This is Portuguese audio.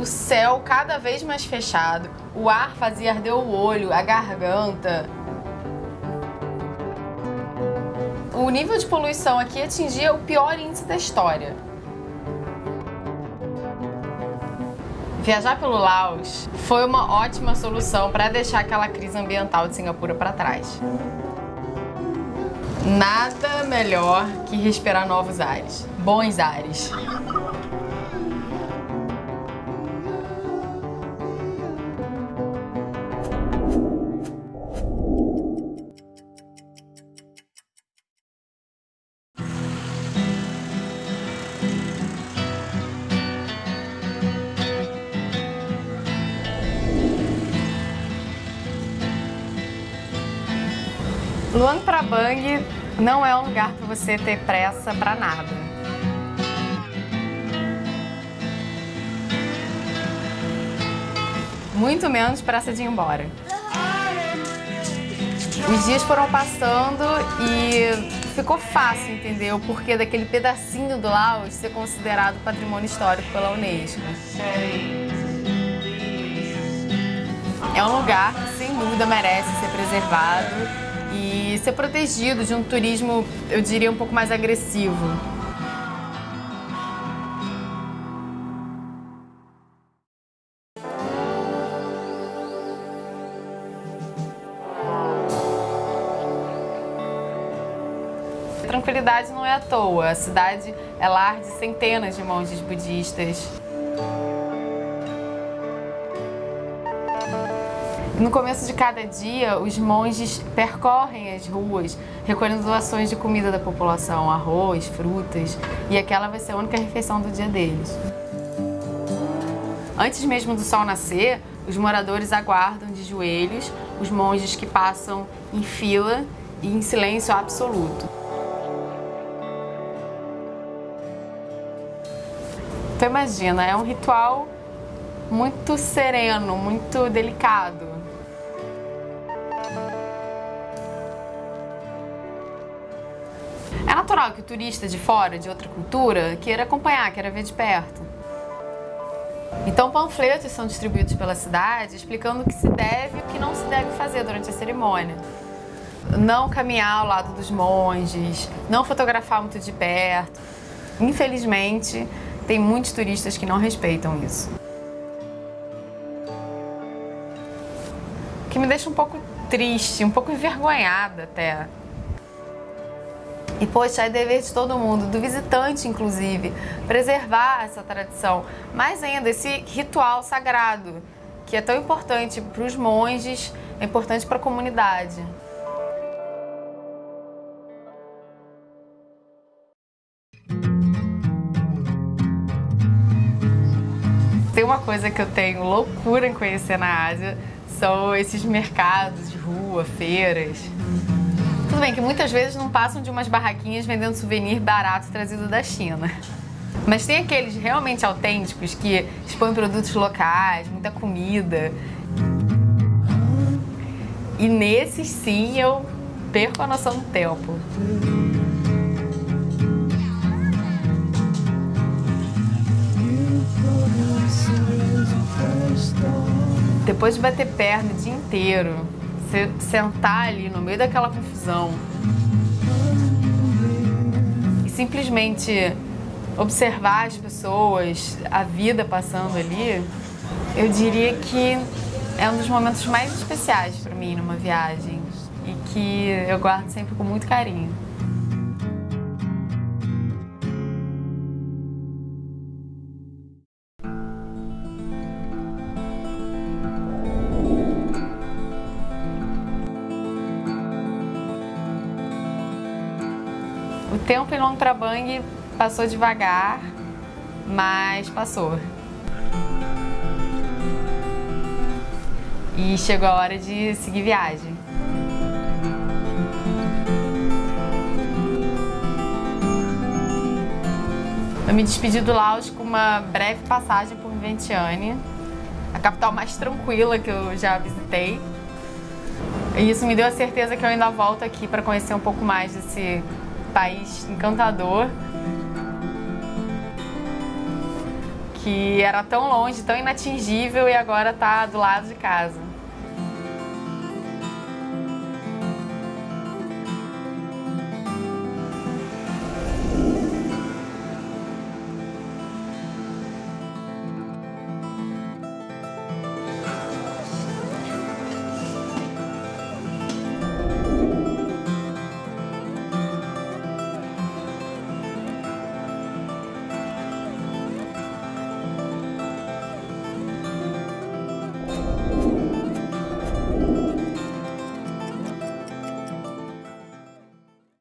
o céu cada vez mais fechado, o ar fazia arder o olho, a garganta. O nível de poluição aqui atingia o pior índice da história. Viajar pelo Laos foi uma ótima solução para deixar aquela crise ambiental de Singapura para trás. Nada melhor que respirar novos ares, bons ares. Luang Prabang não é um lugar para você ter pressa para nada. Muito menos pressa de ir embora. Os dias foram passando e ficou fácil entender o porquê daquele pedacinho do Laos ser considerado patrimônio histórico pela Unesco. É um lugar que, sem dúvida, merece ser preservado e ser protegido de um turismo, eu diria, um pouco mais agressivo. tranquilidade não é à toa. A cidade é lar de centenas de monges budistas. No começo de cada dia, os monges percorrem as ruas recolhendo doações de comida da população, arroz, frutas, e aquela vai ser a única refeição do dia deles. Antes mesmo do sol nascer, os moradores aguardam de joelhos os monges que passam em fila e em silêncio absoluto. Então imagina, é um ritual muito sereno, muito delicado. É natural que o turista de fora, de outra cultura, queira acompanhar, queira ver de perto. Então panfletos são distribuídos pela cidade explicando o que se deve e o que não se deve fazer durante a cerimônia. Não caminhar ao lado dos monges, não fotografar muito de perto. Infelizmente, tem muitos turistas que não respeitam isso. O que me deixa um pouco triste, um pouco envergonhada até. Poxa, é dever de todo mundo, do visitante, inclusive, preservar essa tradição. Mais ainda, esse ritual sagrado, que é tão importante para os monges, é importante para a comunidade. Tem uma coisa que eu tenho loucura em conhecer na Ásia, são esses mercados de rua, feiras. Tudo bem que muitas vezes não passam de umas barraquinhas vendendo souvenir barato trazido da China. Mas tem aqueles realmente autênticos que expõem produtos locais, muita comida. E nesses sim eu perco a noção do tempo. Depois de bater perna o dia inteiro, você sentar ali no meio daquela confusão e simplesmente observar as pessoas, a vida passando ali, eu diria que é um dos momentos mais especiais para mim numa viagem e que eu guardo sempre com muito carinho. O tempo em Long Prabang passou devagar, mas passou. E chegou a hora de seguir viagem. Eu me despedi do Laos com uma breve passagem por Vientiane, a capital mais tranquila que eu já visitei. E isso me deu a certeza que eu ainda volto aqui para conhecer um pouco mais desse país encantador que era tão longe, tão inatingível e agora está do lado de casa.